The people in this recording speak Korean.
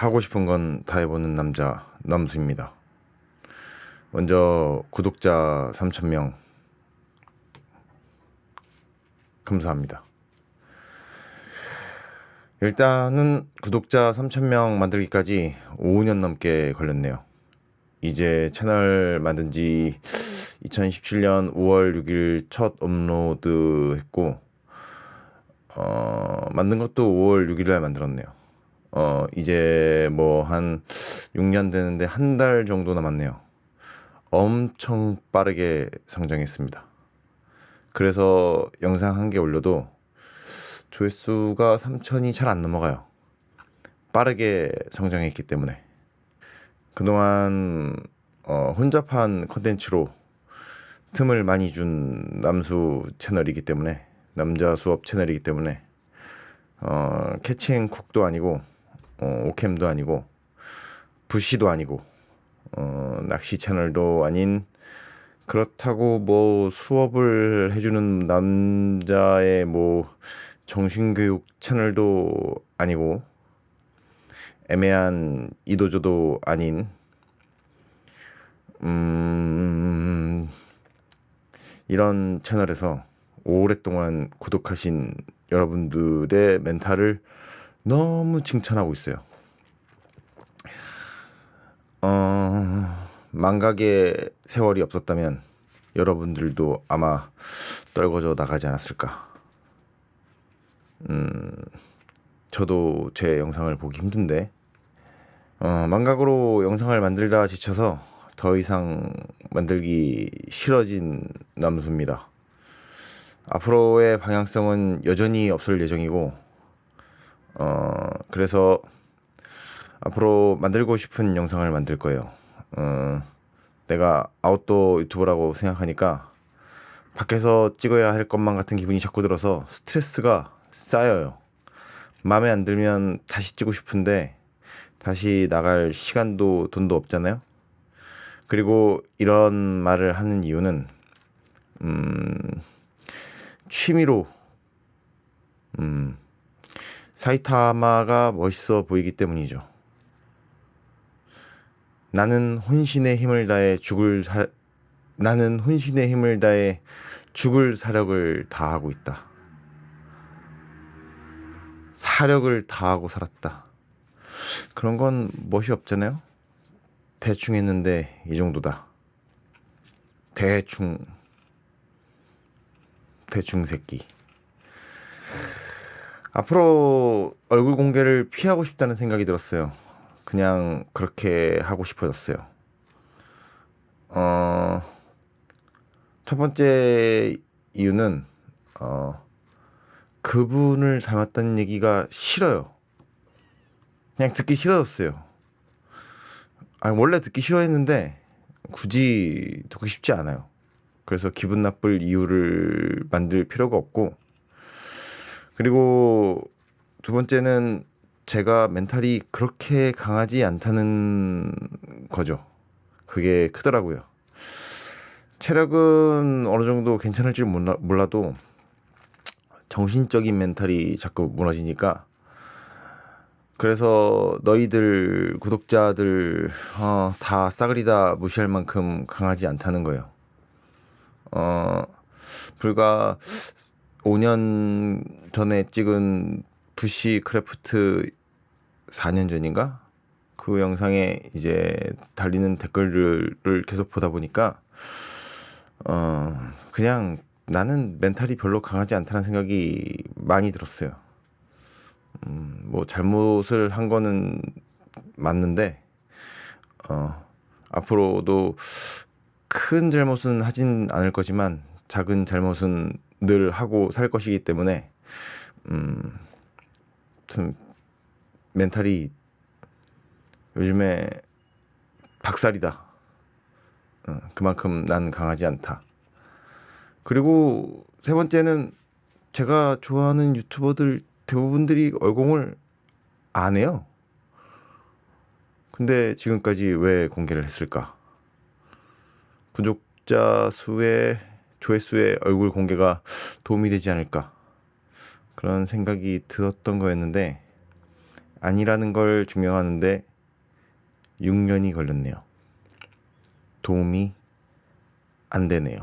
하고 싶은 건 다 해보는 남자 남수입니다. 먼저 구독자 3,000명 감사합니다. 일단은 구독자 3,000명 만들기까지 5년 넘게 걸렸네요. 이제 채널 만든 지 2017년 5월 6일 첫 업로드 했고, 어, 만든 것도 5월 6일 날 만들었네요. 어, 이제 뭐 한 6년 되는데 한 달 정도 남았네요. 엄청 빠르게 성장했습니다. 그래서 영상 한 개 올려도 조회수가 3천이 잘 안 넘어가요. 빠르게 성장했기 때문에. 그동안 어, 혼잡한 컨텐츠로 틈을 많이 준 남수 채널이기 때문에 남자 수업 채널이기 때문에 어, catch and cook도 아니고 어, 오캠도 아니고 bush도 아니고 어, 낚시 채널도 아닌 그렇다고 뭐 수업을 해주는 남자의 뭐 정신교육 채널도 아니고 애매한 이도저도 아닌 음 이런 채널에서 오랫동안 구독하신 여러분들의 멘탈을 너무 칭찬하고 있어요. 어, 망각의 세월이 없었다면 여러분들도 아마 떨궈져 나가지 않았을까. 음, 저도 제 영상을 보기 힘든데, 어, 망각으로 영상을 만들다 지쳐서 더 이상 만들기 싫어진 남수입니다. 앞으로의 방향성은 여전히 없을 예정이고, 어, 그래서 앞으로 만들고 싶은 영상을 만들 거예요. 어, 내가 아웃도어 유튜버라고 생각하니까 밖에서 찍어야 할 것만 같은 기분이 자꾸 들어서 스트레스가 쌓여요. 마음에 안 들면 다시 찍고 싶은데 다시 나갈 시간도 돈도 없잖아요. 그리고 이런 말을 하는 이유는 음, 취미로 음, 사이타마가 멋있어 보이기 때문이죠. 나는 혼신의 힘을 다해 죽을 사 나는 혼신의 힘을 다해 죽을 사력을 다하고 있다. 사력을 다하고 살았다. 그런 건 멋이 없잖아요. 대충 했는데 이 정도다. 대충 대충 새끼. 앞으로 얼굴 공개를 피하고 싶다는 생각이 들었어요. 그냥 그렇게 하고 싶어졌어요. 어, 첫 번째 이유는 어, 그분을 닮았다는 얘기가 싫어요. 그냥 듣기 싫어졌어요. 아 원래 듣기 싫어했는데 굳이 듣고 싶지 않아요. 그래서 기분 나쁠 이유를 만들 필요가 없고 그리고 두 번째는 제가 멘탈이 그렇게 강하지 않다는 거죠. 그게 크더라고요. 체력은 어느 정도 괜찮을지 몰라, 몰라도 정신적인 멘탈이 자꾸 무너지니까 그래서 너희들 구독자들 어, 다 싸그리 다 무시할 만큼 강하지 않다는 거예요. 어, 불과 5년 전에 찍은 bushcraft 4년 전인가 그 영상에 이제 달리는 댓글들을 계속 보다 보니까 어 그냥 나는 멘탈이 별로 강하지 않다는 생각이 많이 들었어요. 음, 뭐 잘못을 한 거는 맞는데 어 앞으로도 큰 잘못은 하진 않을 거지만 작은 잘못은 늘 하고 살 것이기 때문에 음, 좀 멘탈이 요즘에 박살이다. 어, 그만큼 난 강하지 않다. 그리고 세 번째는 제가 좋아하는 유튜버들 대부분들이 얼공을 안 해요. 근데 지금까지 왜 공개를 했을까? 구독자 수의 조회수의 얼굴 공개가 도움이 되지 않을까 그런 생각이 들었던 거였는데 아니라는 걸 증명하는데 6년이 걸렸네요. 도움이 안 되네요.